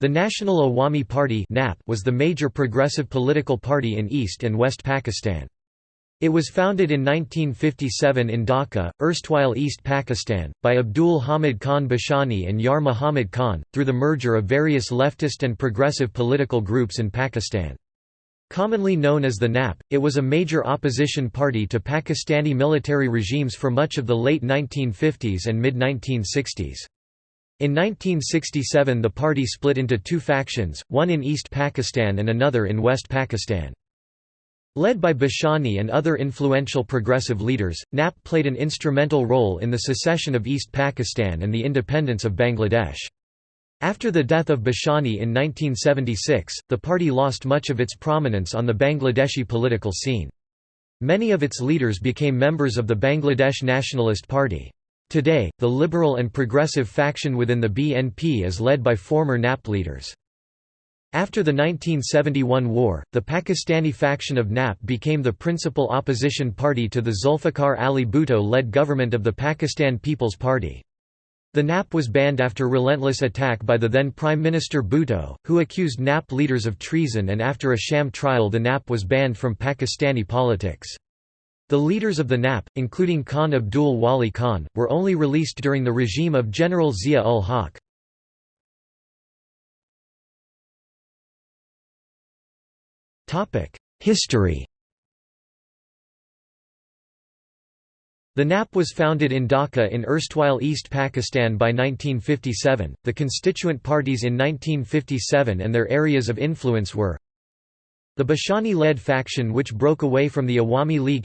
The National Awami Party was the major progressive political party in East and West Pakistan. It was founded in 1957 in Dhaka, erstwhile East Pakistan, by Abdul Hamid Khan Bashani and Yar Muhammad Khan, through the merger of various leftist and progressive political groups in Pakistan. Commonly known as the NAP, it was a major opposition party to Pakistani military regimes for much of the late 1950s and mid-1960s. In 1967 the party split into two factions, one in East Pakistan and another in West Pakistan. Led by Bashani and other influential progressive leaders, NAP played an instrumental role in the secession of East Pakistan and the independence of Bangladesh. After the death of Bashani in 1976, the party lost much of its prominence on the Bangladeshi political scene. Many of its leaders became members of the Bangladesh Nationalist Party. Today, the liberal and progressive faction within the BNP is led by former NAP leaders. After the 1971 war, the Pakistani faction of NAP became the principal opposition party to the Zulfikar Ali Bhutto-led government of the Pakistan People's Party. The NAP was banned after relentless attack by the then Prime Minister Bhutto, who accused NAP leaders of treason and after a sham trial the NAP was banned from Pakistani politics. The leaders of the NAP, including Khan Abdul Wali Khan, were only released during the regime of General Zia-ul Haq. History The NAP was founded in Dhaka in erstwhile East Pakistan by 1957. The constituent parties in 1957 and their areas of influence were the Bashani led faction, which broke away from the Awami League,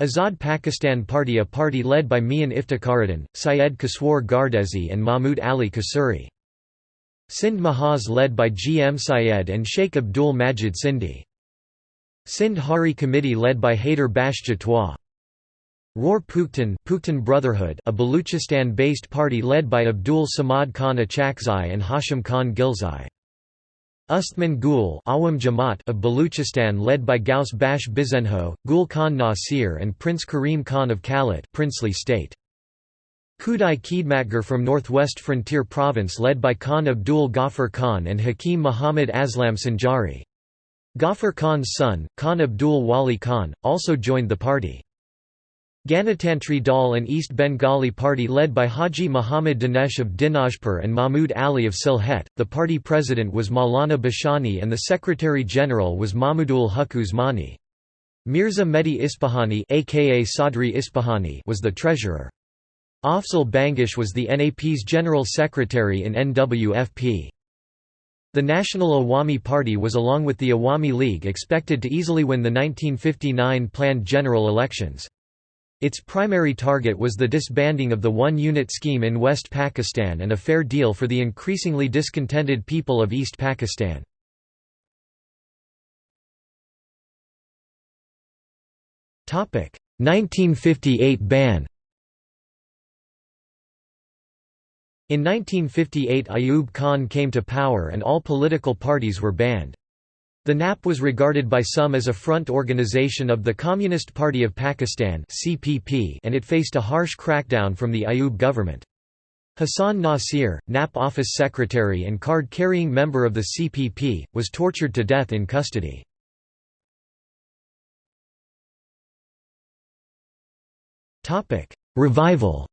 Azad Pakistan Party a party led by Mian Iftikharuddin, Syed Kaswar Gardezi and Mahmud Ali Kasuri. Sindh Mahaz led by G. M. Syed and Sheikh Abdul Majid Sindhi. Sindh Hari Committee led by Haider Bash Jatwa. Roar Puktan, Puktan Brotherhood a Baluchistan-based party led by Abdul Samad Khan Achakzai and Hashim Khan Ghilzai. Ustman Gul Awam of Baluchistan led by Ghaus Bakhsh Bizenjo, Gul Khan Nasir and Prince Karim Khan of Kalat princely state. Khudai Khidmatgar from northwest frontier province led by Khan Abdul Ghaffar Khan and Hakim Muhammad Aslam Sanjari. Ghaffar Khan's son, Khan Abdul Wali Khan, also joined the party. Ganatantri Dal an East Bengali party led by Haji Muhammad Danesh of Dinajpur and Mahmud Ali of Sylhet. The party president was Maulana Bashani and the secretary general was Mahmudul Huq Usmani. Mirza Mehdi Ispahani aka Sadri Ispahani was the treasurer. Afzal Bangash was the NAP's general secretary in NWFP. The National Awami Party was along with the Awami League expected to easily win the 1959 planned general elections. Its primary target was the disbanding of the one-unit scheme in West Pakistan and a fair deal for the increasingly discontented people of East Pakistan. Topic: 1958 ban. In 1958 Ayub Khan came to power and all political parties were banned. The NAP was regarded by some as a front organization of the Communist Party of Pakistan and it faced a harsh crackdown from the Ayub government. Hassan Nasir, NAP office secretary and card-carrying member of the CPP, was tortured to death in custody. Revival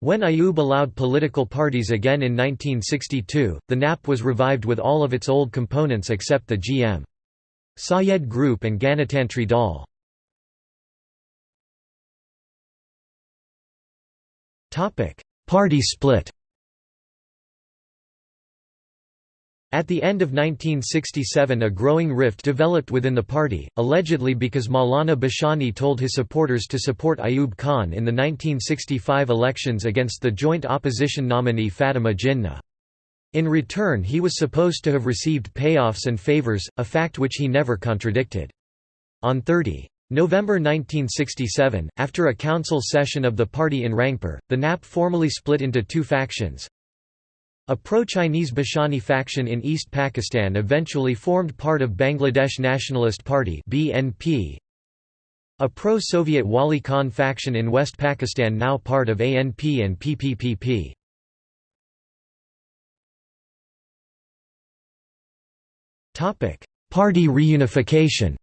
When Ayub allowed political parties again in 1962, the NAP was revived with all of its old components except the GM. Syed Group and Ganatantri Dal. Party split At the end of 1967 a growing rift developed within the party, allegedly because Maulana Bashani told his supporters to support Ayub Khan in the 1965 elections against the joint opposition nominee Fatima Jinnah. In return he was supposed to have received payoffs and favours, a fact which he never contradicted. On 30. November 1967, after a council session of the party in Rangpur, the NAP formally split into two factions, a pro-Chinese Bashani faction in East Pakistan eventually formed part of Bangladesh Nationalist Party BNP. A pro-Soviet Wali Khan faction in West Pakistan now part of ANP and PPPP. Topic: Party reunification.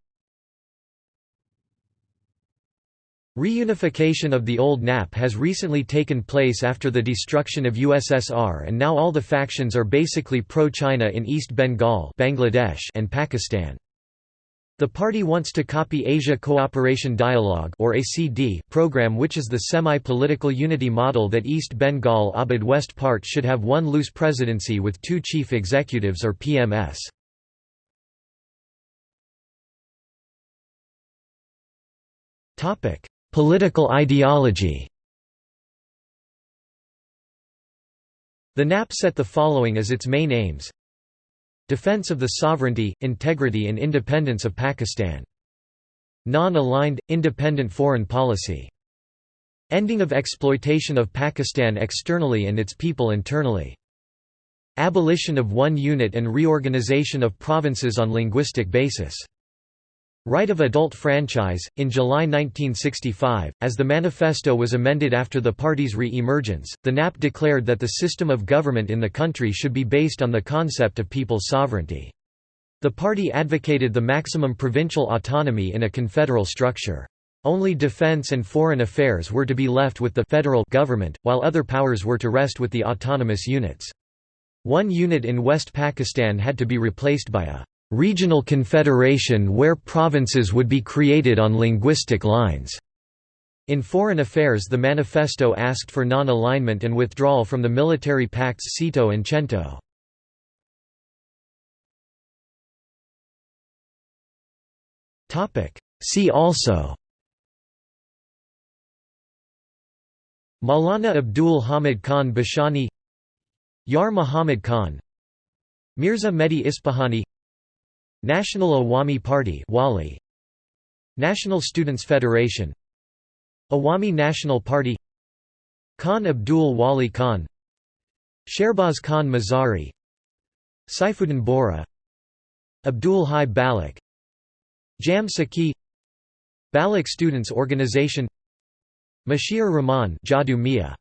Reunification of the old NAP has recently taken place after the destruction of USSR and now all the factions are basically pro-China in East Bengal Bangladesh and Pakistan. The party wants to copy Asia Cooperation Dialogue or ACD program which is the semi-political unity model that East Bengal Abad West part should have one loose presidency with two chief executives or PMS. Topic: Political ideology The NAP set the following as its main aims Defense of the sovereignty, integrity and independence of Pakistan. Non-aligned, independent foreign policy. Ending of exploitation of Pakistan externally and its people internally. Abolition of one unit and reorganization of provinces on linguistic basis. Right of adult franchise. In July 1965, as the manifesto was amended after the party's re emergence, the NAP declared that the system of government in the country should be based on the concept of people's sovereignty. The party advocated the maximum provincial autonomy in a confederal structure. Only defense and foreign affairs were to be left with the federal government, while other powers were to rest with the autonomous units. One unit in West Pakistan had to be replaced by a regional confederation where provinces would be created on linguistic lines. In foreign affairs the manifesto asked for non-alignment and withdrawal from the military pacts SEATO and CENTO. See also Maulana Abdul Hamid Khan Bashani Yar Muhammad Khan Mirza Mehdi Ispahani National Awami Party Wali. National Students Federation. Awami National Party. Khan Abdul Wali Khan. Sherbaz Khan Mazari. Saifuddin Bora. Abdul Hai Balak Jam Saqi. Balak Students Organization. Mashiur Rahman Jadu Mia